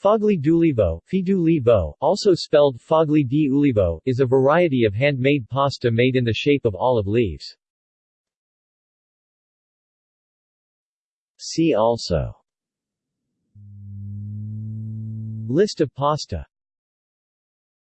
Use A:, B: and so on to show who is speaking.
A: Foglie d'ulivo, fidu also spelled foglie di ulivo, is a variety of handmade pasta made in the shape of olive leaves. See also List of pasta